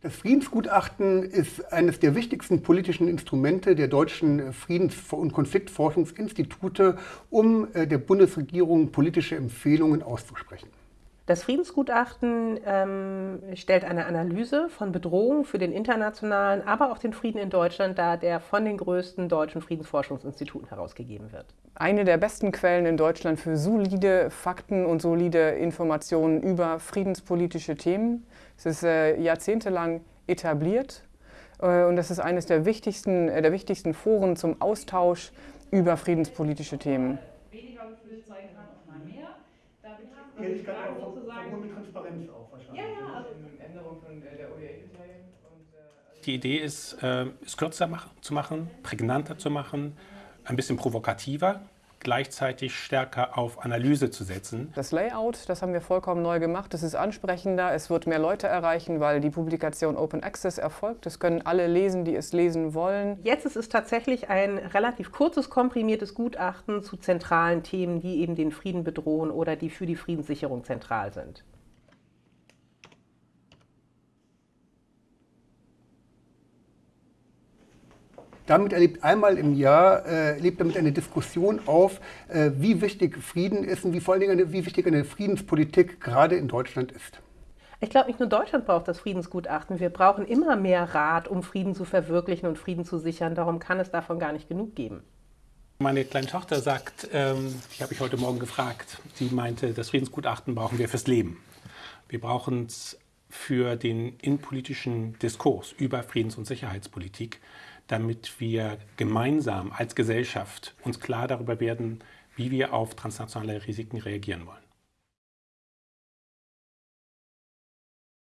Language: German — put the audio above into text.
Das Friedensgutachten ist eines der wichtigsten politischen Instrumente der deutschen Friedens- und Konfliktforschungsinstitute, um äh, der Bundesregierung politische Empfehlungen auszusprechen. Das Friedensgutachten ähm, stellt eine Analyse von Bedrohungen für den internationalen, aber auch den Frieden in Deutschland dar, der von den größten deutschen Friedensforschungsinstituten herausgegeben wird. Eine der besten Quellen in Deutschland für solide Fakten und solide Informationen über friedenspolitische Themen. Es ist äh, jahrzehntelang etabliert äh, und das ist eines der wichtigsten, äh, der wichtigsten Foren zum Austausch über friedenspolitische Themen. Weniger Gefühl zeigen kann, auch mal mehr. Da Ehrlichkeit auch sozusagen mit Transparenz auch wahrscheinlich. Ja, ja, also Änderung von der OER-Kriterien. Die Idee ist, es kürzer zu machen, prägnanter zu machen, ein bisschen provokativer, gleichzeitig stärker auf Analyse zu setzen. Das Layout, das haben wir vollkommen neu gemacht. Es ist ansprechender, es wird mehr Leute erreichen, weil die Publikation Open Access erfolgt. Es können alle lesen, die es lesen wollen. Jetzt ist es tatsächlich ein relativ kurzes, komprimiertes Gutachten zu zentralen Themen, die eben den Frieden bedrohen oder die für die Friedenssicherung zentral sind. Damit erlebt einmal im Jahr äh, lebt damit eine Diskussion auf, äh, wie wichtig Frieden ist und wie vor allen Dingen eine, wie wichtig eine Friedenspolitik gerade in Deutschland ist. Ich glaube, nicht nur Deutschland braucht das Friedensgutachten. Wir brauchen immer mehr Rat, um Frieden zu verwirklichen und Frieden zu sichern. Darum kann es davon gar nicht genug geben. Meine kleine Tochter sagt, ähm, ich habe mich heute Morgen gefragt, sie meinte, das Friedensgutachten brauchen wir fürs Leben. Wir brauchen es für den innenpolitischen Diskurs über Friedens- und Sicherheitspolitik damit wir gemeinsam als Gesellschaft uns klar darüber werden, wie wir auf transnationale Risiken reagieren wollen.